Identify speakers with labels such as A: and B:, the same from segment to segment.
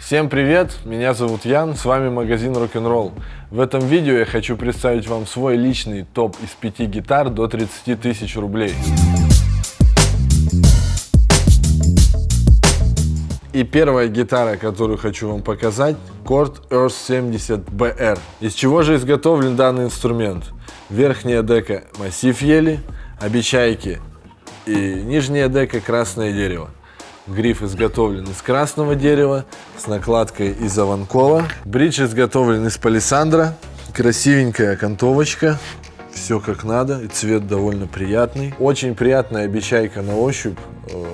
A: Всем привет, меня зовут Ян, с вами магазин Rock'n'Roll. В этом видео я хочу представить вам свой личный топ из 5 гитар до 30 тысяч рублей. И первая гитара, которую хочу вам показать, Chord Earth 70 BR. Из чего же изготовлен данный инструмент? Верхняя дека массив ели, обечайки и нижняя дека красное дерево. Гриф изготовлен из красного дерева с накладкой из аванкола. Бридж изготовлен из палисандра. Красивенькая окантовочка. Все как надо. И цвет довольно приятный. Очень приятная обечайка на ощупь. Э,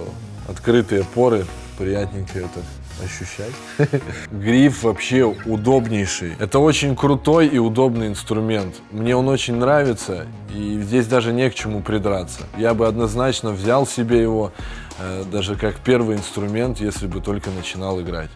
A: открытые поры. Приятненько это ощущать. Гриф вообще удобнейший. Это очень крутой и удобный инструмент. Мне он очень нравится, и здесь даже не к чему придраться. Я бы однозначно взял себе его, э, даже как первый инструмент, если бы только начинал играть.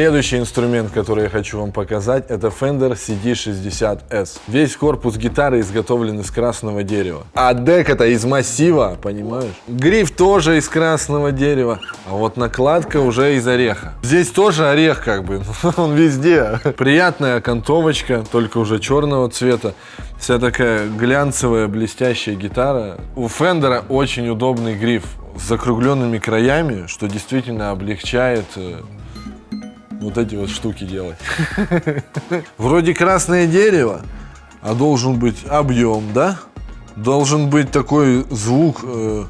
A: Следующий инструмент, который я хочу вам показать, это Fender CD60S. Весь корпус гитары изготовлен из красного дерева. А дек это из массива, понимаешь? Гриф тоже из красного дерева, а вот накладка уже из ореха. Здесь тоже орех как бы, он везде. Приятная окантовочка, только уже черного цвета. Вся такая глянцевая, блестящая гитара. У Фендера очень удобный гриф с закругленными краями, что действительно облегчает э, вот эти вот штуки делать. Вроде красное дерево, а должен быть объем, да? Должен быть такой звук э,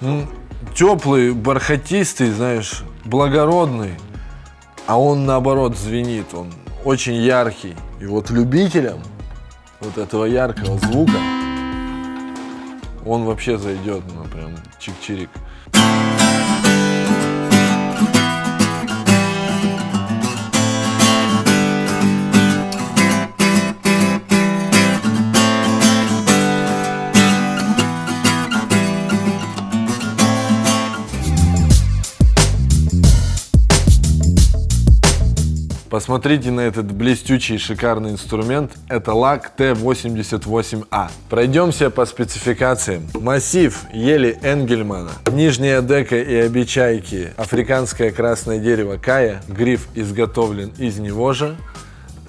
A: ну, теплый, бархатистый, знаешь, благородный. А он наоборот звенит, он очень яркий. И вот любителям вот этого яркого звука он вообще зайдет, ну прям чик-чирик. Посмотрите на этот блестючий шикарный инструмент. Это лак Т88А. Пройдемся по спецификациям. Массив ели Энгельмана. Нижняя дека и обечайки. Африканское красное дерево Кая. Гриф изготовлен из него же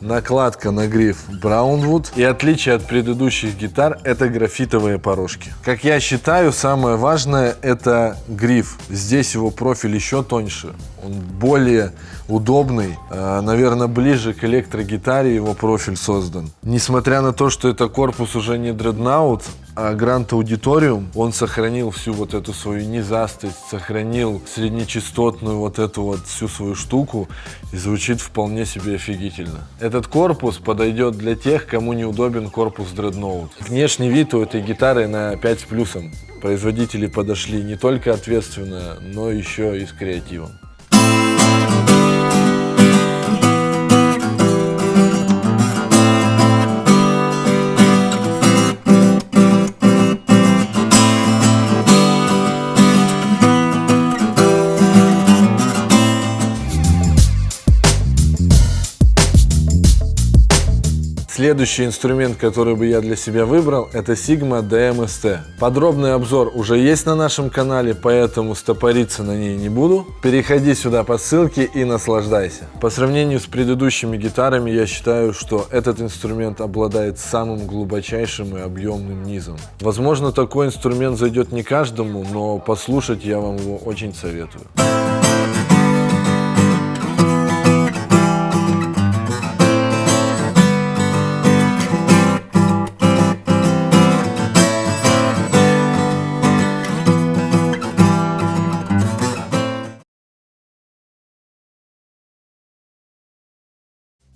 A: накладка на гриф Браунвуд. И отличие от предыдущих гитар это графитовые порожки. Как я считаю, самое важное это гриф. Здесь его профиль еще тоньше. Он более удобный, э, наверное, ближе к электрогитаре его профиль создан. Несмотря на то, что это корпус уже не дреднаут, а Grand Auditorium, он сохранил всю вот эту свою низастость, сохранил среднечастотную вот эту вот всю свою штуку и звучит вполне себе офигительно. Этот корпус подойдет для тех, кому неудобен корпус Dreadnought. Внешний вид у этой гитары на 5 с плюсом. Производители подошли не только ответственно, но еще и с креативом. Следующий инструмент, который бы я для себя выбрал, это Sigma DMST. Подробный обзор уже есть на нашем канале, поэтому стопориться на ней не буду. Переходи сюда по ссылке и наслаждайся. По сравнению с предыдущими гитарами, я считаю, что этот инструмент обладает самым глубочайшим и объемным низом. Возможно, такой инструмент зайдет не каждому, но послушать я вам его очень советую.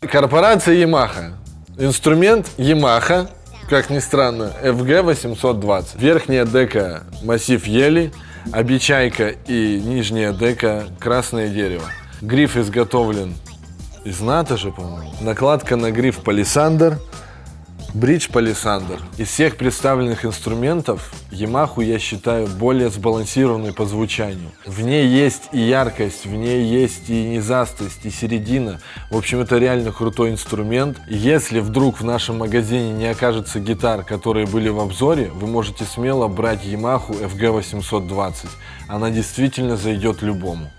A: Корпорация Yamaha. Инструмент Yamaha, как ни странно, FG820. Верхняя дека массив ели, обечайка и нижняя дека красное дерево. Гриф изготовлен из натожи, по-моему. Накладка на гриф палисандр. Бридж Палисандр. Из всех представленных инструментов Yamaha я считаю более сбалансированной по звучанию. В ней есть и яркость, в ней есть и низастость, и середина. В общем, это реально крутой инструмент. Если вдруг в нашем магазине не окажется гитар, которые были в обзоре, вы можете смело брать Yamaha FG820. Она действительно зайдет любому.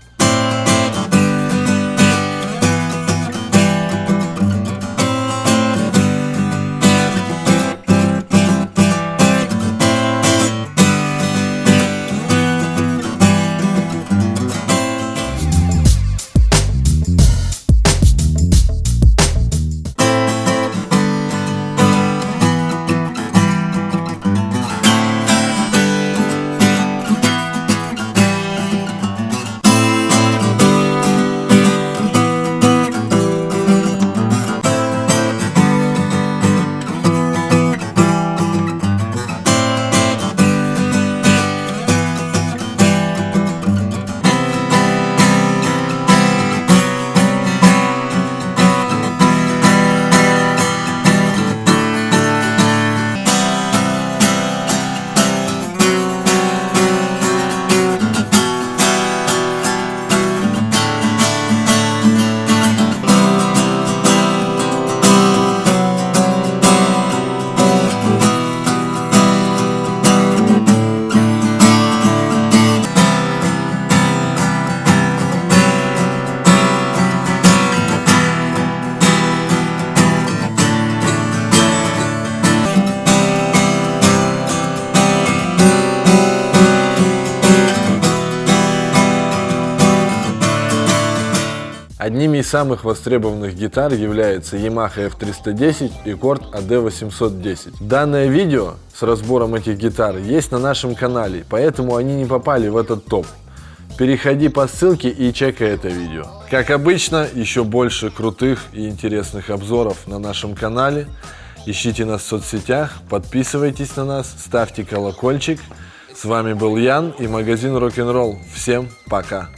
A: Одними из самых востребованных гитар являются Yamaha F310 и Korg AD810. Данное видео с разбором этих гитар есть на нашем канале, поэтому они не попали в этот топ. Переходи по ссылке и чекай это видео. Как обычно, еще больше крутых и интересных обзоров на нашем канале. Ищите нас в соцсетях, подписывайтесь на нас, ставьте колокольчик. С вами был Ян и магазин Рок-н-ролл. Всем пока!